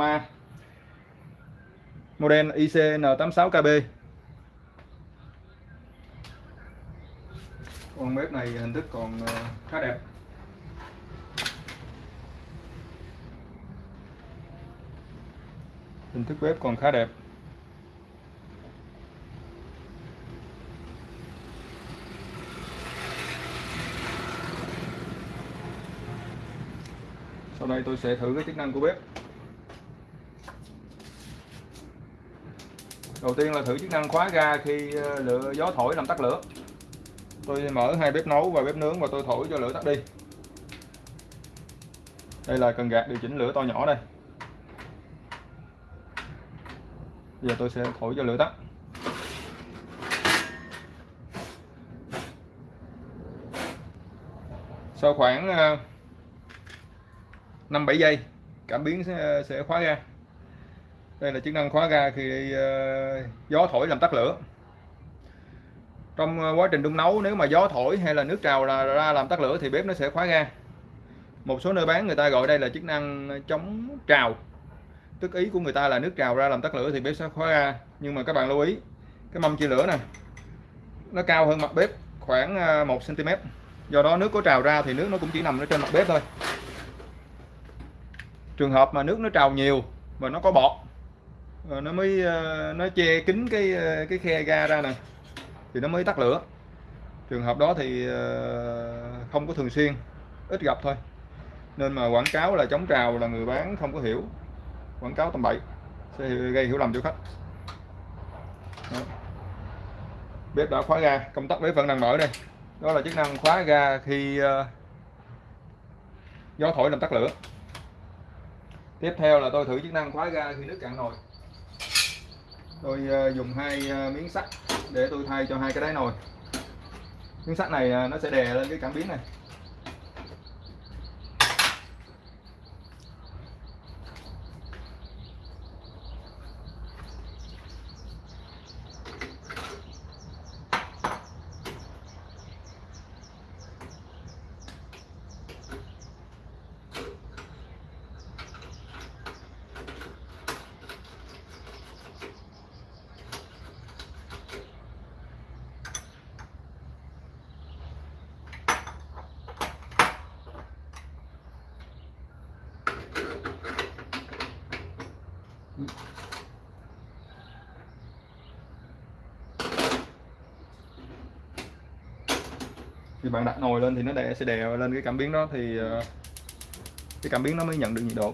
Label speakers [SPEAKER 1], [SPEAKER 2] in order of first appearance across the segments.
[SPEAKER 1] Roma. Model ICN86KB con bếp này hình thức còn ờ, khá đẹp. Hình thức bếp còn khá đẹp. Sau đây tôi sẽ thử cái chức năng của bếp. Đầu tiên là thử chức năng khóa ga khi ờ, lửa gió thổi làm tắt lửa. Tôi mở hai bếp nấu và bếp nướng và tôi thổi cho lửa tắt đi. Đây là cần gạt điều chỉnh lửa to nhỏ đây. Giờ tôi sẽ thổi cho lửa tắt. Sau khoảng ờ, 5-7 giây cảm biến sẽ, sẽ khóa ga đây là chức năng khóa ga khi uh, gió thổi làm tắt lửa. Trong ờ, quá trình đun nấu nếu mà gió thổi hay là nước trào là ra làm tắt lửa thì bếp nó sẽ khóa ga. Một số nơi bán người ta gọi đây là chức năng chống trào. Tức ý của người ta là nước trào ra làm tắt lửa thì bếp sẽ khóa ga. Nhưng mà các bạn lưu ý cái mâm chia lửa này nó cao hơn mặt bếp khoảng ờ, 1 cm do đó nước có trào ra thì nước nó cũng chỉ nằm ở trên mặt bếp thôi. Trường hợp mà nước nó trào nhiều và nó có bọt Ờ, nó mới ờ, nó che kín cái ờ, cái khe ga ra nè. Thì nó mới tắt lửa. Trường hợp đó thì không có thường xuyên ít gặp thôi. Nên mà quảng cáo là chống trào là người bán không có hiểu. Quảng cáo tầm bậy sẽ gây hiểu lầm cho khách. Đó. bếp đã khóa ga công tắc bếp vẫn đang mở đây. Đó là chức năng khóa ga khi uh, gió thổi làm tắt lửa. Tiếp theo là tôi thử chức năng khóa ga khi nước cạn nồi tôi ờ, dùng hai ờ, miếng sắt để tôi thay cho hai cái đáy nồi. Miếng sắt này ờ, nó sẽ đè lên cái cảm biến này. Khi bạn đặt nồi lên thì nó đè sẽ đè lên cái cảm biến đó thì ờ, cái cảm biến nó mới nhận được nhiệt độ.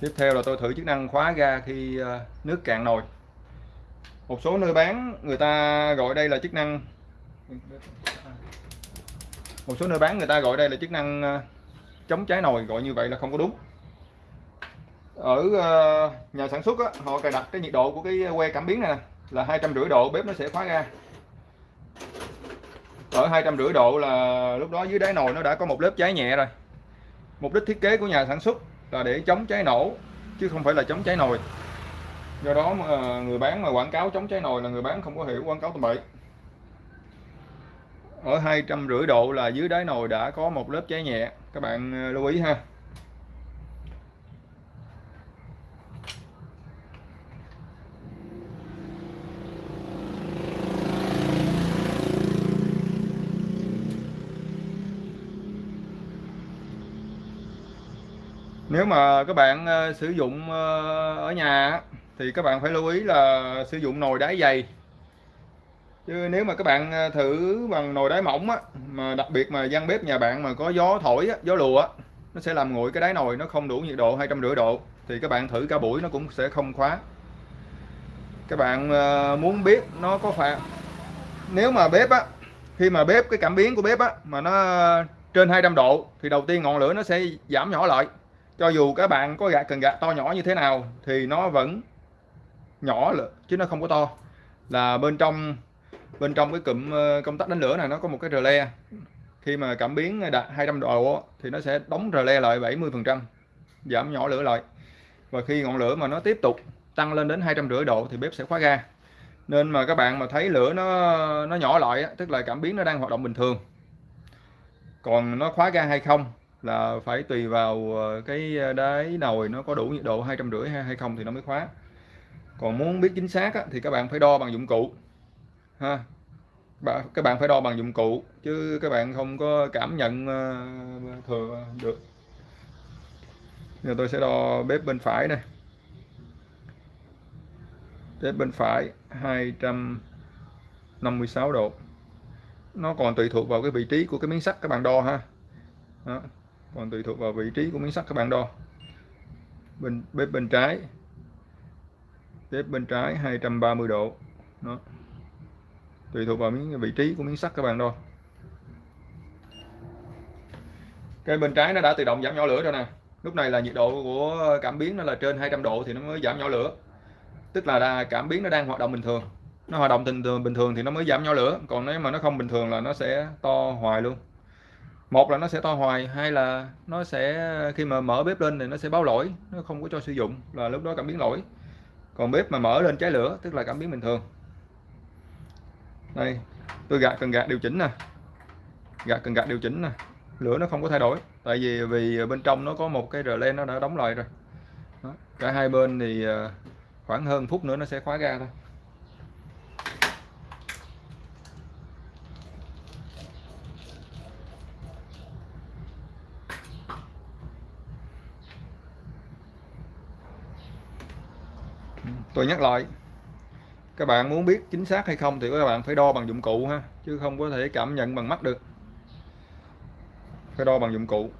[SPEAKER 1] Tiếp theo là tôi thử chức năng khóa ga khi ờ, nước cạn nồi. Một số nơi bán người ta gọi đây là chức năng một số nơi bán người ta gọi đây là chức năng ờ, chống cháy nồi gọi như vậy là không có đúng. Ở nhà sản xuất á, họ cài đặt cái nhiệt độ của cái que cảm biến này là hai trăm rưỡi độ bếp nó sẽ khóa ga ở hai trăm rưỡi độ là lúc đó dưới đáy nồi nó đã có một lớp cháy nhẹ rồi. Mục đích thiết kế của nhà sản xuất là để chống cháy nổ, chứ không phải là chống cháy nồi. Do đó mà ờ, người bán mà quảng cáo chống cháy nồi là người bán không có hiểu quảng cáo tầm bậy. Ở hai trăm rưỡi độ là dưới đáy nồi đã có một lớp cháy nhẹ. Các bạn ờ, lưu ý ha. Nếu mà các bạn ờ, sử dụng ờ, ở nhà thì các bạn phải lưu ý là sử dụng nồi đáy dày. Chứ nếu mà các bạn ờ, thử bằng nồi đáy mỏng á mà đặc biệt mà gian bếp nhà bạn mà có gió thổi á, gió lùa á, nó sẽ làm nguội cái đáy nồi nó không đủ nhiệt độ hai trăm rưỡi độ thì các bạn thử cả buổi nó cũng sẽ không khóa. Các bạn muốn biết nó có phải nếu mà bếp á khi mà bếp cái cảm biến của bếp á mà nó trên 200 độ thì đầu tiên ngọn lửa nó sẽ giảm nhỏ lại cho dù các bạn có gạt cần gạt to nhỏ như thế nào thì nó vẫn nhỏ lửa, chứ nó không có to. Là bên trong bên trong cái cụm ờ, công tắc đánh lửa này nó có một cái rờ le. Khi mà cảm biến đạt 200 độ thì nó sẽ đóng rờ le lại 70 phần trăm giảm nhỏ lửa lại. Và khi ngọn lửa mà nó tiếp tục tăng lên đến hai trăm rưỡi độ thì bếp sẽ khóa ga. Nên mà các bạn mà thấy lửa nó nó nhỏ lại tức là cảm biến nó đang hoạt động bình thường. Còn nó khóa ga hay không là phải tùy vào ờ, cái ờ, đáy nồi nó có đủ nhiệt độ hai trăm rưỡi hay không thì nó mới khóa. Còn muốn biết chính xác á, thì các bạn phải đo bằng dụng cụ ha. Các bạn phải đo bằng dụng cụ chứ các bạn không có cảm nhận ờ, thừa được. Giờ tôi sẽ đo bếp bên phải này. Bếp bên phải 256 độ. Nó còn tùy thuộc vào cái vị trí của cái miếng sắt các bạn đo ha. Đó còn tùy thuộc vào vị trí của miếng sắt các bạn đo. Bên, bếp bên trái. Bếp bên trái 230 độ. Nó tùy thuộc vào miếng, vị trí của miếng sắt các bạn đo. Cái bên trái nó đã tự động giảm nhỏ lửa rồi nè. Lúc này là nhiệt độ của cảm biến nó là trên 200 độ thì nó mới giảm nhỏ lửa. Tức là cảm biến nó đang hoạt động bình thường. Nó hoạt động bình thường bình thường thì nó mới giảm nhỏ lửa. Còn nếu mà nó không bình thường là nó sẽ to hoài luôn một là nó sẽ to hoài, hai là nó sẽ, khi mà mở bếp lên thì nó sẽ báo lỗi, nó không có cho sử dụng là lúc đó cảm biến lỗi. Còn bếp mà mở lên cháy lửa, tức là cảm biến bình thường. Đây, tôi gạt cần gạt điều chỉnh nè. Gạt cần gạt điều chỉnh nè. Lửa nó không có thay đổi, tại vì vì bên trong nó có một cái rờ len nó đã đóng lại rồi. Đó. cả hai bên thì ờ, khoảng hơn phút nữa nó sẽ khóa ra thôi. Tôi nhắc lại các bạn muốn biết chính xác hay không thì các bạn phải đo bằng dụng cụ ha chứ không có thể cảm nhận bằng mắt được. Phải đo bằng dụng cụ.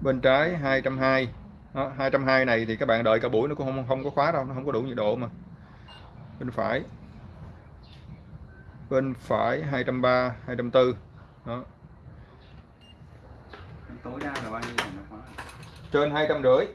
[SPEAKER 1] Bên trái 220 đó, 220 này thì các bạn đợi cả buổi nó cũng không không có khóa đâu nó không có đủ nhiệt độ mà. Bên phải bên phải 230 240 đó.
[SPEAKER 2] Tối đa là bao nhiêu nó khóa?
[SPEAKER 1] Trên 250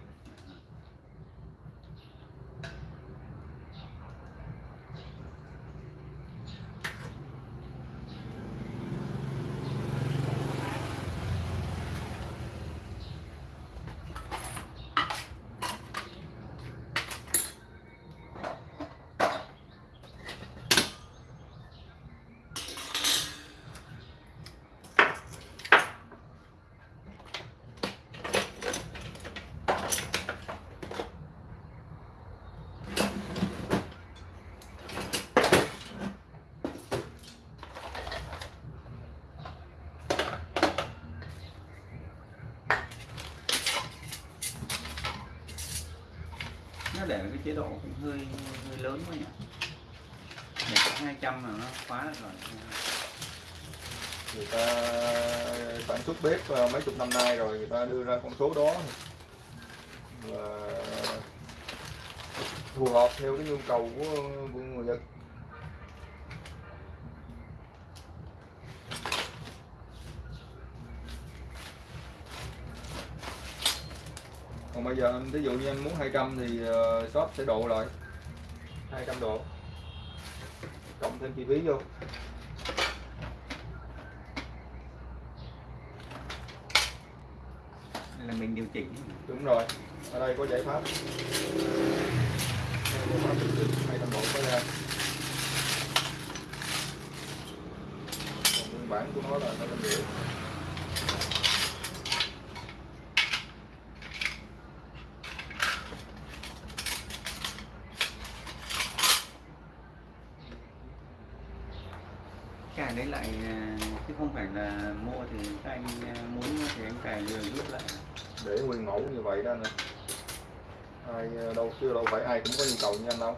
[SPEAKER 2] nó để cái chế độ cũng hơi hơi lớn quá nhỉ? Để có 200 là nó khóa được rồi.
[SPEAKER 1] Người ta sản xuất bếp ờ, mấy chục năm nay rồi người ta đưa ra con số đó. Là phù hợp theo cái nhu cầu của, của người dân bây giờ ví dụ như anh muốn 200 thì uh, shop sẽ độ lại. 200 độ. Cộng thêm chi phí vô.
[SPEAKER 2] Là mình điều chỉnh.
[SPEAKER 1] Đúng rồi. Ở đây có giải pháp. Chỉnh 200 độ có ra. Còn nguyên bản của nó là nó lên rưỡi
[SPEAKER 2] đấy lại à, chứ không phải là mua thì các anh à, muốn thì anh cài rồi rút lại.
[SPEAKER 1] Để nguyên mẫu như vậy đó nè. Ai ờ, đâu chứ đâu phải ai cũng có nhu cầu như anh đâu.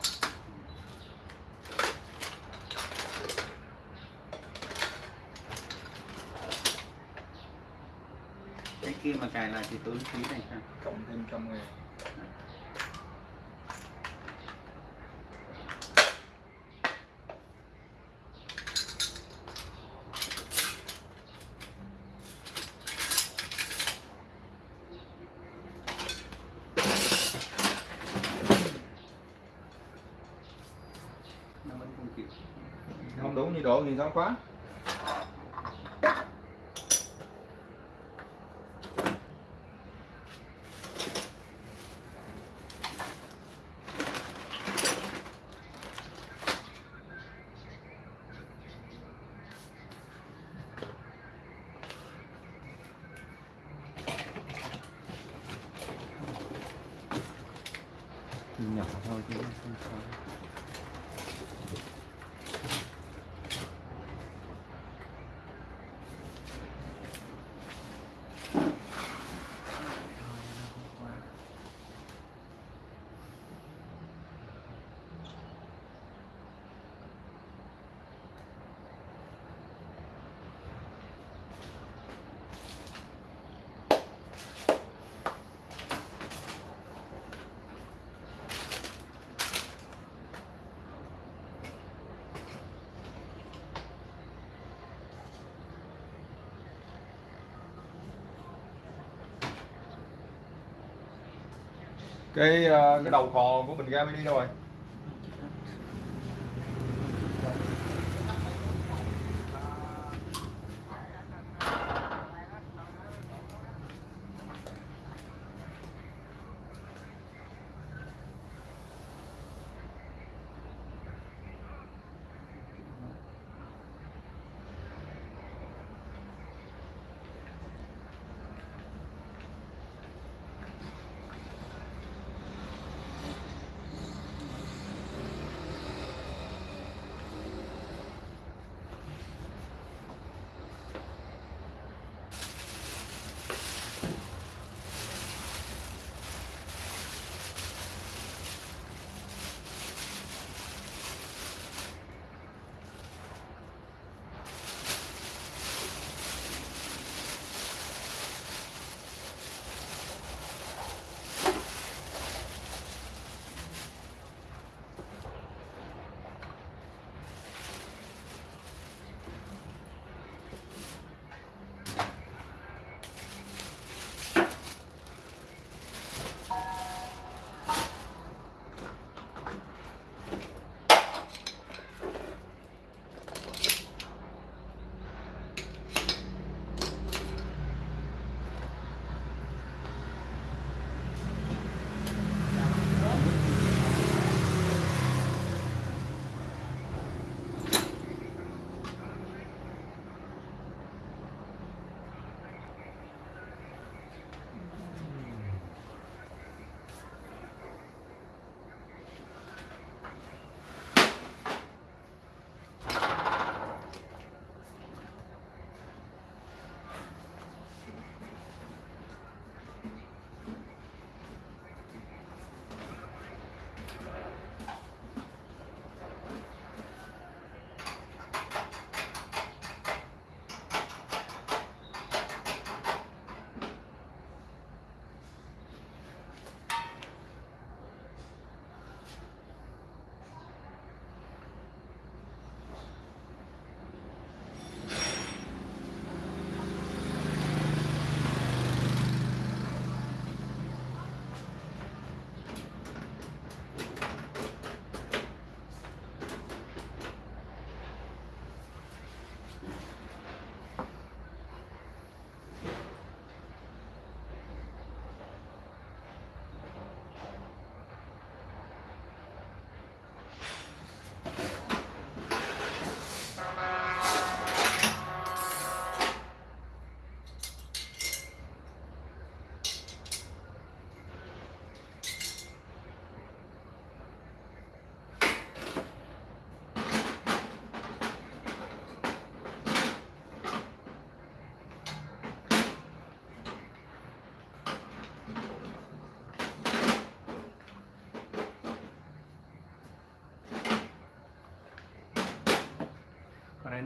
[SPEAKER 2] Cái kia mà cài lại thì tốn phí này sao?
[SPEAKER 1] Cộng thêm trăm ngàn
[SPEAKER 2] không
[SPEAKER 1] đủ nhiệt độ thì sao cái ờ, cái đầu cò của bình ga mini đâu rồi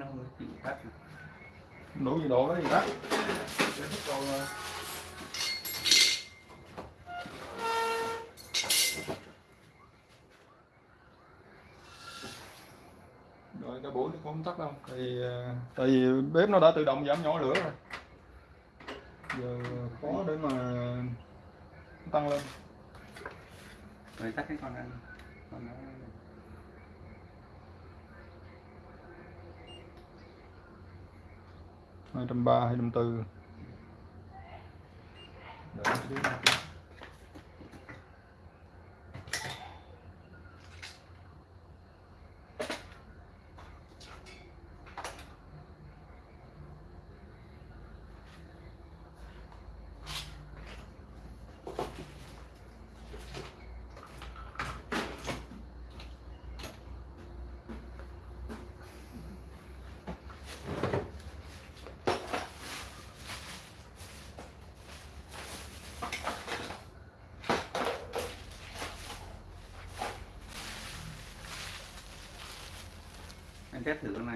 [SPEAKER 2] con này nó hơi bị tắt
[SPEAKER 1] đủ nhiệt độ đó gì đó Để thích còn, ờ, rồi cái buổi nó cũng không tắt đâu vì ờ, tại vì bếp nó đã tự động giảm nhỏ lửa rồi. Giờ khó để mà tăng lên.
[SPEAKER 2] Rồi tắt cái con ăn con nó
[SPEAKER 1] hai trăm ba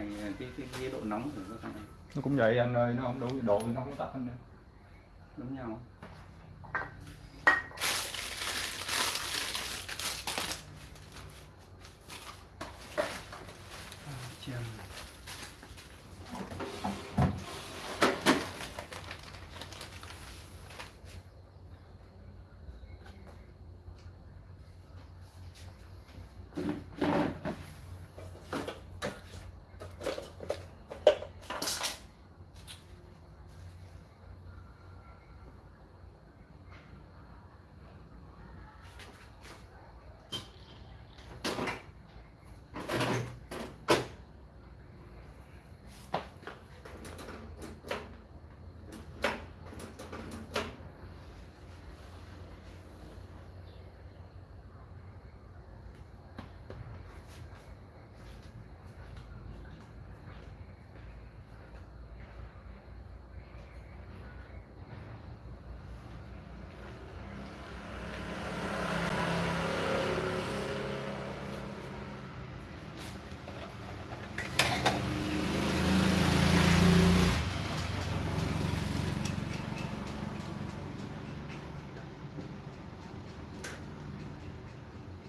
[SPEAKER 2] này cái cái, cái độ nóng của
[SPEAKER 1] nó cũng vậy anh ơi nó không đủ độ nó không tắt anh ơi.
[SPEAKER 2] giống nhau Chào.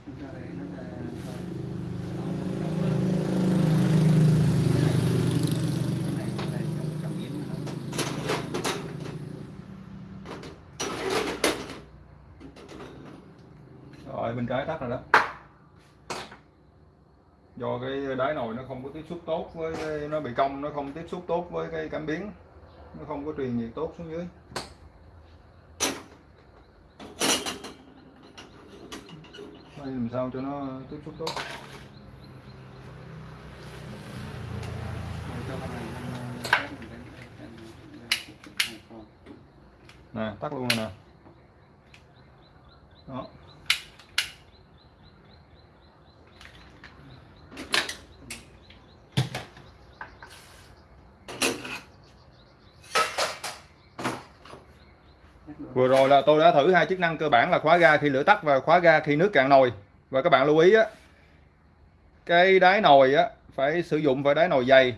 [SPEAKER 2] Chúng ta đấy nó là cái này cái này trong cảm biến nó
[SPEAKER 1] rồi bên trái tắt rồi đó. Do cái đáy nồi nó không có tiếp xúc tốt với cái, nó bị cong nó không tiếp xúc tốt với cái cảm biến. Nó không có truyền nhiệt tốt xuống dưới. Đây làm sao cho nó tiếp xúc tốt? Nè tắt luôn rồi nè. Rồi là tôi đã thử hai chức năng cơ bản là khóa ga khi lửa tắt và khóa ga khi nước cạn nồi. Và các bạn lưu ý á, cái đáy nồi á, phải sử dụng phải đáy nồi dày.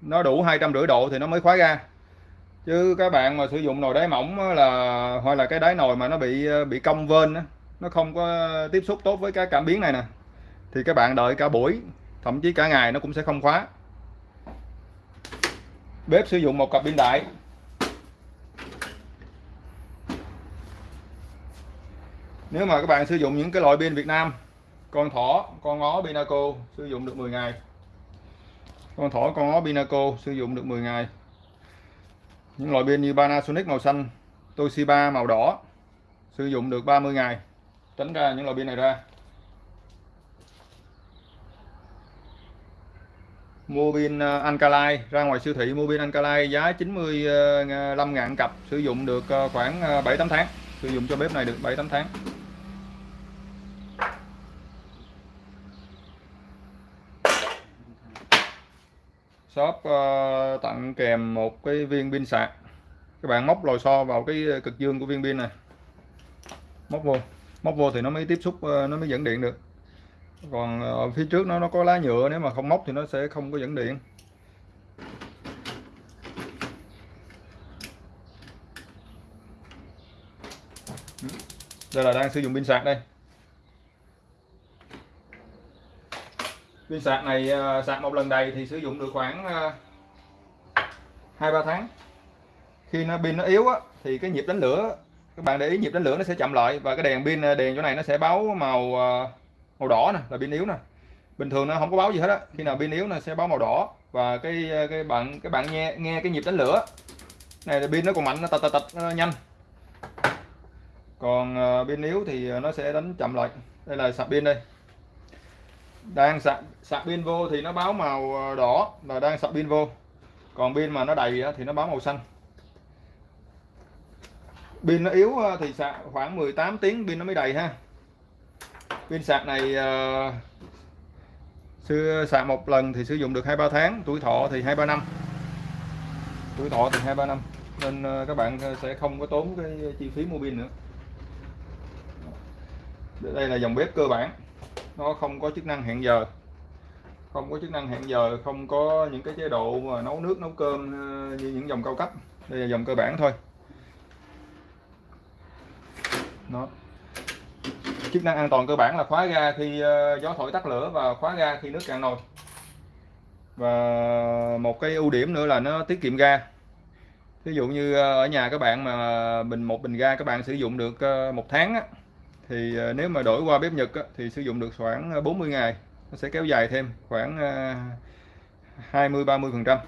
[SPEAKER 1] Nó đủ hai trăm rưỡi độ thì nó mới khóa ga. Chứ các bạn mà sử dụng nồi đáy mỏng là, hoặc là cái đáy nồi mà nó bị bị cong vên á, nó không có tiếp xúc tốt với cái cảm biến này nè, thì các bạn đợi cả buổi, thậm chí cả ngày nó cũng sẽ không khóa. Bếp sử dụng một cặp pin đại. Nếu mà các bạn sử dụng những cái loại pin Việt Nam con thỏ con ngó Pinaco sử dụng được 10 ngày. Con thỏ con ngó Pinaco sử dụng được 10 ngày. Những loại pin như Panasonic màu xanh Toshiba màu đỏ sử dụng được 30 ngày. Tránh ra những loại pin này ra. Mua pin ờ, Alkaline ra ngoài siêu thị mua pin Alkaline giá 95 à, ngàn cặp sử dụng được à, khoảng 7-8 tháng. Sử dụng cho bếp này được 7-8 tháng. Shop ờ, tặng kèm một cái viên pin sạc. Các bạn móc lò xo vào cái ờ, cực dương của viên pin này. Móc vô. Móc vô thì nó mới tiếp xúc ờ, nó mới dẫn điện được. Còn ở phía trước nó nó có lá nhựa, nếu mà không móc thì nó sẽ không có dẫn điện. Đây là đang sử dụng pin sạc đây. Pin sạc này ờ, sạc một lần đầy thì sử dụng được khoảng ờ, hai ba tháng. Khi nó pin nó yếu á, thì cái nhịp đánh lửa các bạn để ý nhịp đánh lửa nó sẽ chậm lại và cái đèn pin ờ, đèn chỗ này nó sẽ báo màu ờ, màu đỏ nè là pin yếu nè. Bình thường nó không có báo gì hết á khi nào pin yếu nó sẽ báo màu đỏ và cái cái bạn cái bạn nghe nghe cái nhịp đánh lửa. Này là pin nó còn mạnh nó tật tật tật nó nhanh. Còn pin yếu thì nó sẽ đánh chậm lại. Đây là sạc pin đây đang sạc sạc pin vô thì nó báo màu ờ, đỏ là đang sạc pin vô. Còn pin mà nó đầy thì nó báo màu xanh. Pin nó yếu ờ, thì sạc khoảng 18 tiếng pin nó mới đầy ha. Pin sạc này uh, sạc một lần thì sử dụng được hai ba tháng tuổi thọ thì hai ba năm. Tuổi thọ thì hai ba năm nên các bạn sẽ không có tốn cái chi phí mua pin nữa. Đây là dòng bếp cơ bản nó không có chức năng hẹn giờ. Không có chức năng hẹn giờ không có những cái chế độ mà nấu nước nấu cơm ờ, như những dòng cao cấp. Đây là dòng cơ bản thôi. Nó chức năng an toàn cơ bản là khóa ga khi ờ, gió thổi tắt lửa và khóa ga khi nước cạn nồi. Và một cái ưu điểm nữa là nó tiết kiệm ga. Ví dụ như ờ, ở nhà các bạn mà bình một bình ga các bạn sử dụng được một tháng á, thì ờ, nếu mà đổi qua bếp Nhật á, thì sử dụng được khoảng ờ, 40 ngày. Nó sẽ kéo dài thêm khoảng ờ, 20 30 phần trăm.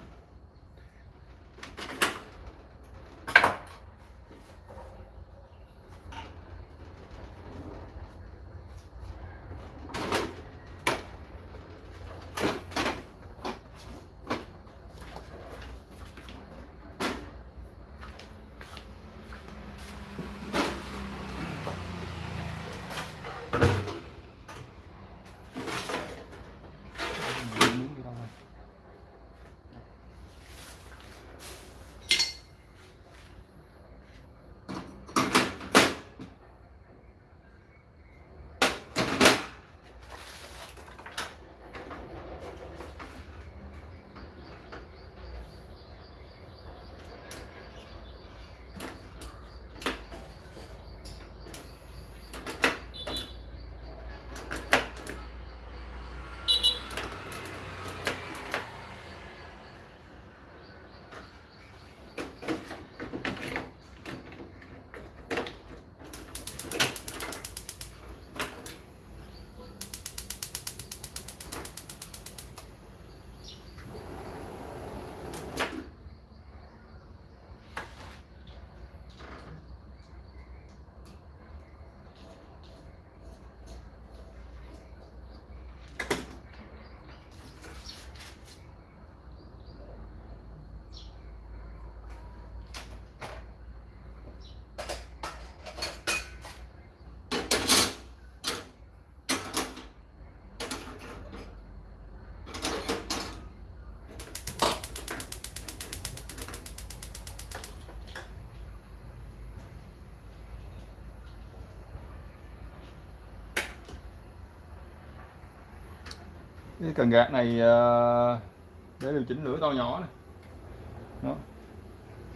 [SPEAKER 1] Cái cần gạt này ờ, để điều chỉnh lửa to nhỏ này. Đó.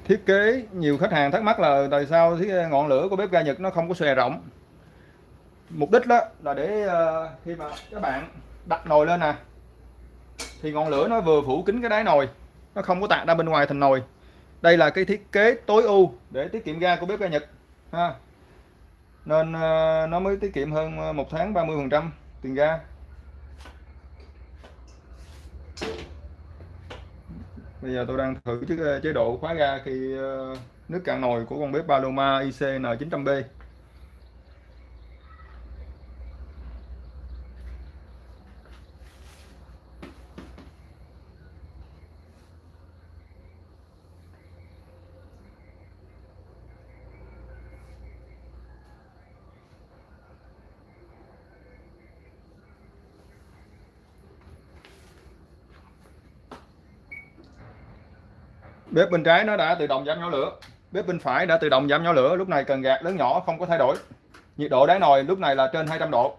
[SPEAKER 1] thiết kế, nhiều khách hàng thắc mắc là tại sao cái ngọn lửa của bếp ga Nhật nó không có xòe rộng mục đích đó là để ờ, khi mà các bạn đặt nồi lên nè, thì ngọn lửa nó vừa phủ kín cái đáy nồi, nó không có tạt ra bên ngoài thành nồi đây là cái thiết kế tối ưu để tiết kiệm ga của bếp ga Nhật, ha nên ờ, nó mới tiết kiệm hơn một tháng 30 phần trăm tiền ga bây giờ tôi đang thử chế độ khóa ga khi ờ, nước cạn nồi của con bếp Paloma ICN 900B bếp bên trái nó đã tự động giảm nhỏ lửa. Bếp bên phải đã tự động giảm nhỏ lửa. Lúc này cần gạt lớn nhỏ, không có thay đổi. Nhiệt độ đáy nồi lúc này là trên 200 độ.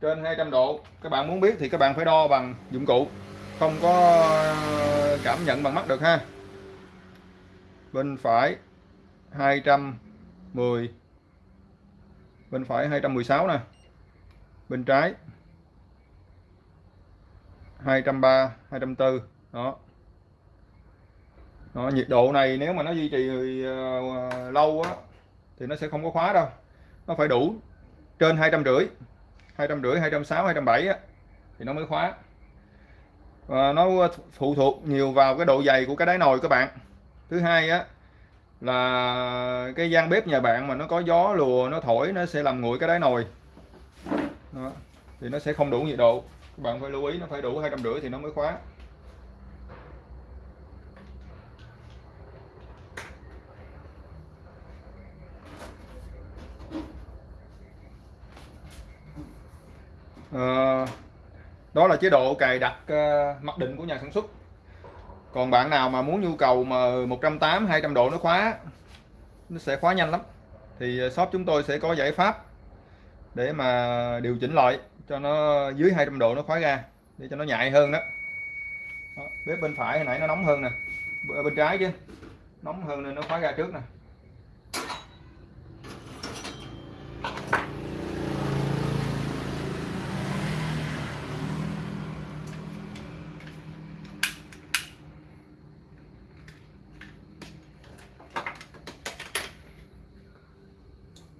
[SPEAKER 1] Trên 200 độ. Các bạn muốn biết thì các bạn phải đo bằng dụng cụ. Không có ờ, cảm nhận bằng mắt được ha. Bên phải 210 bên phải 216 nè. Bên trái 230 240 đó đó, nhiệt độ này nếu mà nó duy trì uh, lâu á thì nó sẽ không có khóa đâu. Nó phải đủ trên hai trăm rưỡi hai trăm rưỡi hai trăm sáu hai trăm bảy thì nó mới khóa. Và nó phụ thuộc nhiều vào cái độ dày của cái đáy nồi các bạn. Thứ hai á là cái gian bếp nhà bạn mà nó có gió lùa nó thổi nó sẽ làm nguội cái đáy nồi. Đó. thì nó sẽ không đủ nhiệt độ. Các bạn phải lưu ý nó phải đủ hai trăm rưỡi thì nó mới khóa. À, đó là chế độ cài đặt uh, mặc định của nhà sản xuất. Còn bạn nào mà muốn nhu cầu mà 180 200 độ nó khóa nó sẽ khóa nhanh lắm. Thì ờ, shop chúng tôi sẽ có giải pháp để mà điều chỉnh lại cho nó dưới 200 độ nó khóa ra để cho nó nhạy hơn đó. đó bếp bên phải hồi nãy nó nóng hơn nè bên trái chứ nóng hơn nên nó khóa ra trước nè.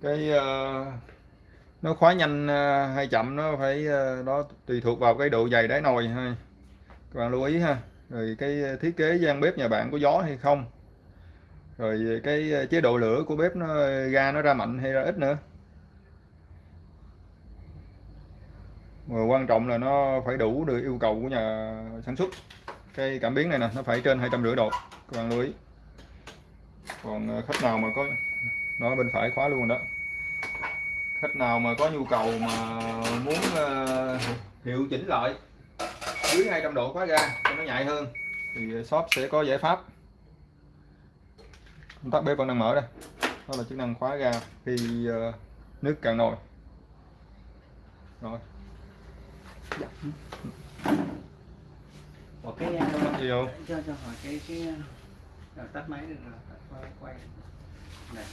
[SPEAKER 1] Cái uh, nó khóa nhanh uh, hay chậm nó phải uh, đó tùy thuộc vào cái độ dày đáy nồi ha các bạn lưu ý ha. Rồi cái thiết kế gian bếp nhà bạn có gió hay không. Rồi cái chế độ lửa của bếp nó ga nó ra mạnh hay ra ít nữa. Mà quan trọng là nó phải đủ được yêu cầu của nhà sản xuất. Cái cảm biến này nè nó phải trên hai trăm rưỡi độ. Các bạn lưu ý. Còn khách nào mà có nó bên phải khóa luôn đó khách nào mà có nhu cầu mà muốn ờ, hiệu chỉnh lại dưới 200 độ khóa ga cho nó nhạy hơn thì shop sẽ có giải pháp. Công tắc bếp vẫn đang mở đây. Đó là chức năng khóa ga khi ờ, nước cạn nồi. Rồi.
[SPEAKER 2] Ủa cái
[SPEAKER 1] gì không?
[SPEAKER 2] cho cho hỏi cái cái à, tắt máy được rồi tắt quay quay. Này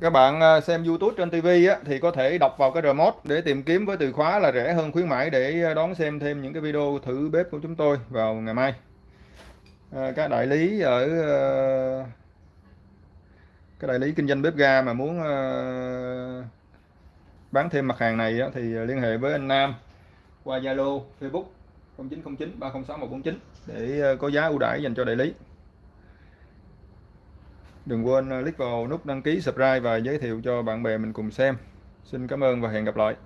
[SPEAKER 1] các bạn à, xem YouTube trên TV á, thì có thể đọc vào cái remote để tìm kiếm với từ khóa là rẻ hơn khuyến mãi để à, đón xem thêm những cái video thử bếp của chúng tôi vào ngày mai À, các đại lý ở à, ờ, các đại lý kinh doanh bếp ga mà muốn bán thêm mặt hàng này á, thì liên hệ với anh Nam qua Zalo, Facebook 0909 306 149 để có giá ưu đãi dành cho đại lý. Đừng quên ờ, click vào nút đăng ký, subscribe và giới thiệu cho bạn bè mình cùng xem. Xin cảm ơn và hẹn gặp lại.